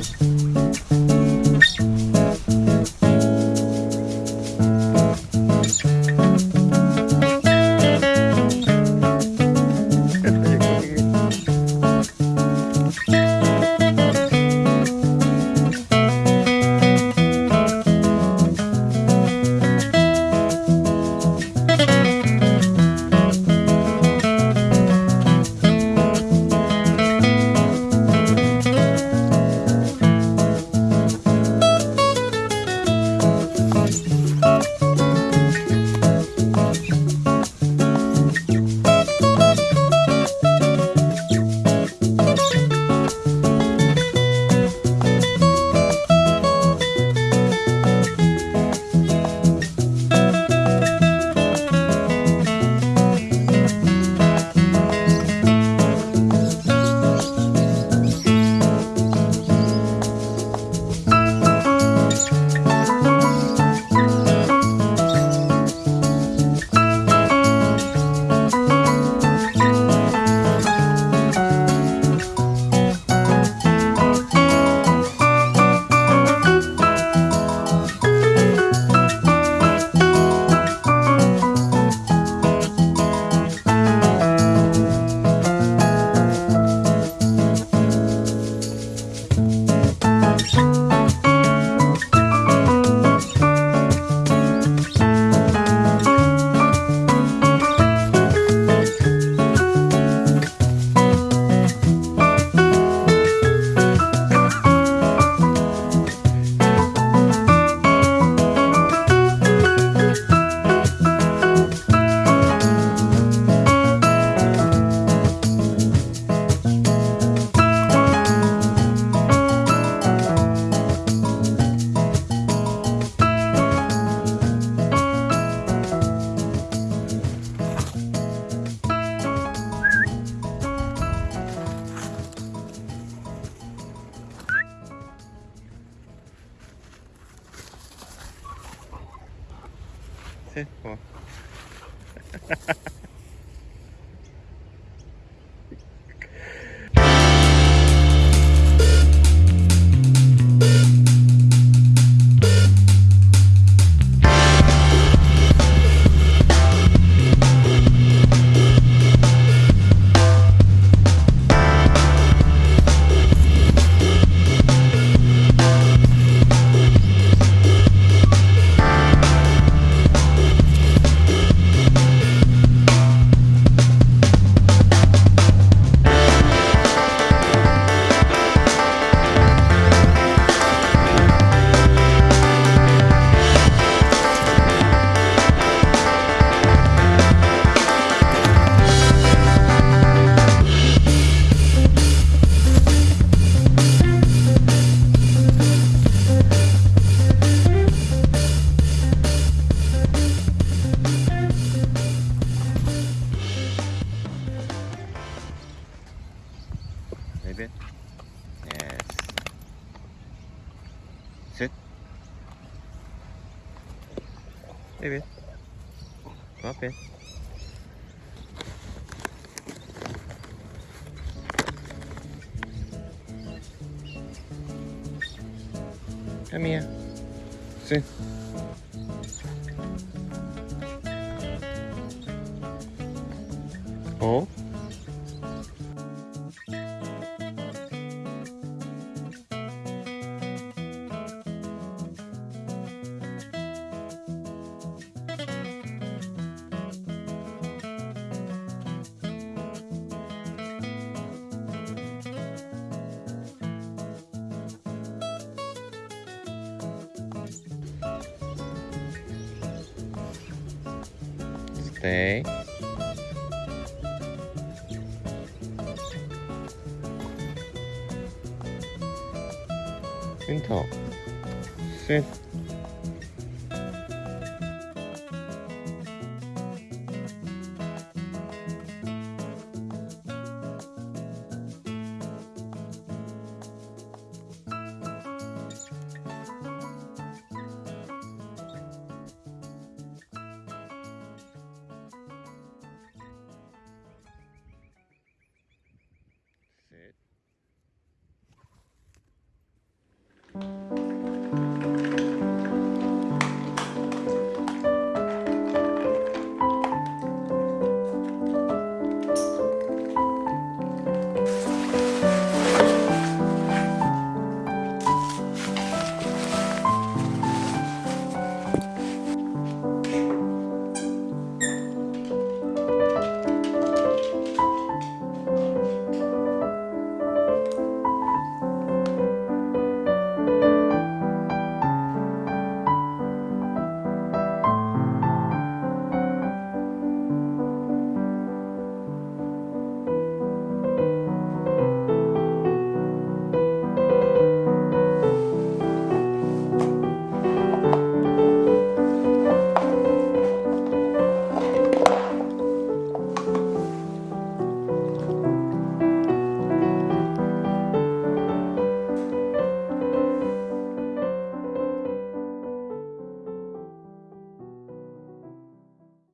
guys. 셋, 뭐. 어. Maybe. Drop it. Come here. Sit. Oh? 네. 윈터. 셋.